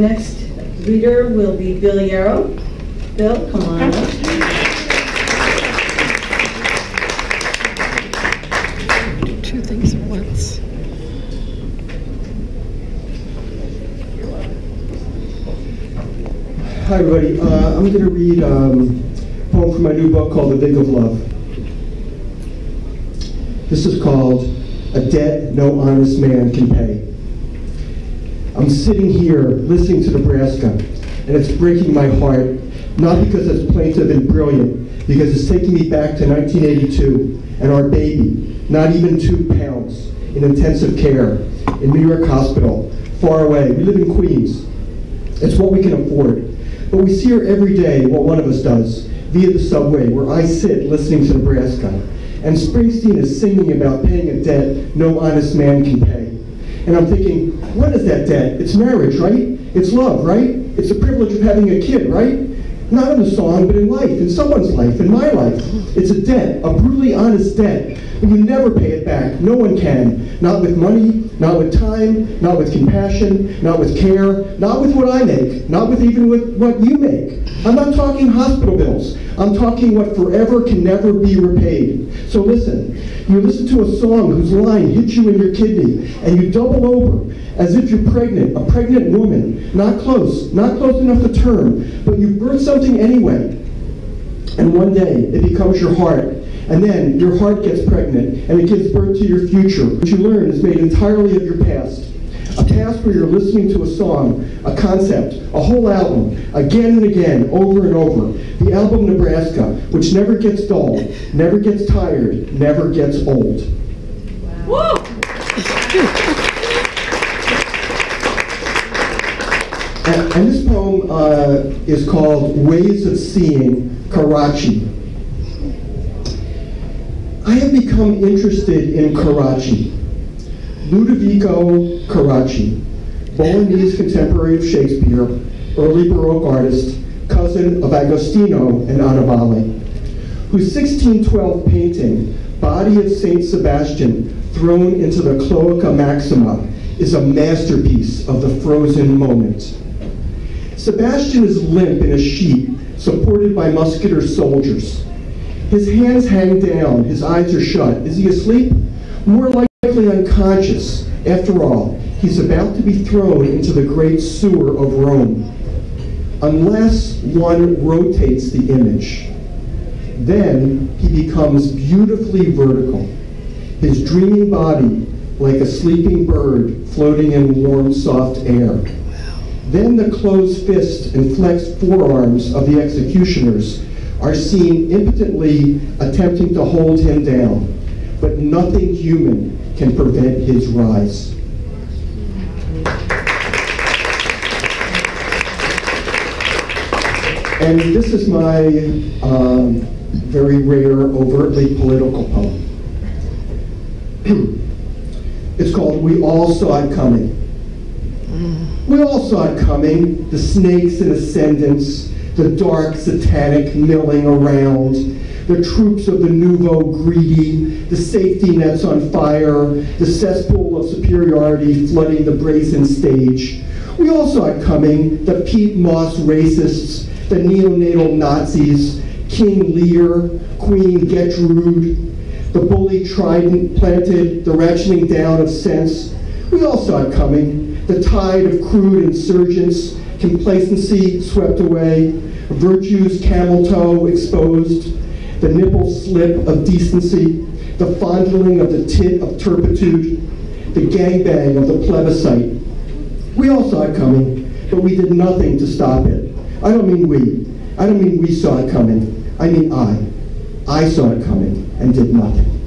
Next reader will be Bill Yarrow. Bill, come on up. Two things at once. Hi, everybody. Uh, I'm going to read um, a poem from my new book called The Vig of Love. This is called A Debt No Honest Man Can Pay. I'm sitting here listening to Nebraska, and it's breaking my heart, not because it's plaintive and brilliant, because it's taking me back to 1982 and our baby, not even two pounds, in intensive care in New York Hospital, far away. We live in Queens. It's what we can afford. But we see her every day, what one of us does, via the subway, where I sit listening to Nebraska. And Springsteen is singing about paying a debt no honest man can pay. And I'm thinking, what is that debt? It's marriage, right? It's love, right? It's the privilege of having a kid, right? Not in the song, but in life, in someone's life, in my life. It's a debt, a brutally honest debt. But you never pay it back. No one can. Not with money, not with time, not with compassion, not with care, not with what I make, not with even with what you make. I'm not talking hospital bills. I'm talking what forever can never be repaid. So listen, you listen to a song whose line hits you in your kidney, and you double over as if you're pregnant, a pregnant woman, not close, not close enough to term, but you birth something anyway. And one day, it becomes your heart, and then your heart gets pregnant, and it gives birth to your future, What you learn is made entirely of your past. A past where you're listening to a song, a concept, a whole album, again and again, over and over. The album Nebraska, which never gets dull, never gets tired, never gets old. And, and this poem uh, is called Ways of Seeing Carracci. I have become interested in Carracci. Ludovico Carracci, Bolognese contemporary of Shakespeare, early Baroque artist, cousin of Agostino and Annibale, whose 1612 painting, Body of Saint Sebastian thrown into the Cloaca Maxima, is a masterpiece of the frozen moment. Sebastian is limp in a sheet, supported by musketeer soldiers. His hands hang down, his eyes are shut. Is he asleep? More likely unconscious. After all, he's about to be thrown into the great sewer of Rome. Unless one rotates the image, then he becomes beautifully vertical, his dreaming body like a sleeping bird floating in warm, soft air. Then the closed fist and flexed forearms of the executioners are seen impotently attempting to hold him down, but nothing human can prevent his rise. And this is my um, very rare, overtly political poem. it's called We All Saw It Coming. We all saw it coming, the snakes in ascendance, the dark satanic milling around, the troops of the nouveau greedy, the safety nets on fire, the cesspool of superiority flooding the brazen stage. We all saw it coming, the Pete Moss racists, the neonatal Nazis, King Lear, Queen Gertrude, the bully trident planted, the ratcheting down of sense. We all saw it coming, the tide of crude insurgence, complacency swept away, virtue's camel toe exposed, the nipple slip of decency, the fondling of the tit of turpitude, the gangbang of the plebiscite. We all saw it coming, but we did nothing to stop it. I don't mean we. I don't mean we saw it coming. I mean I. I saw it coming and did nothing.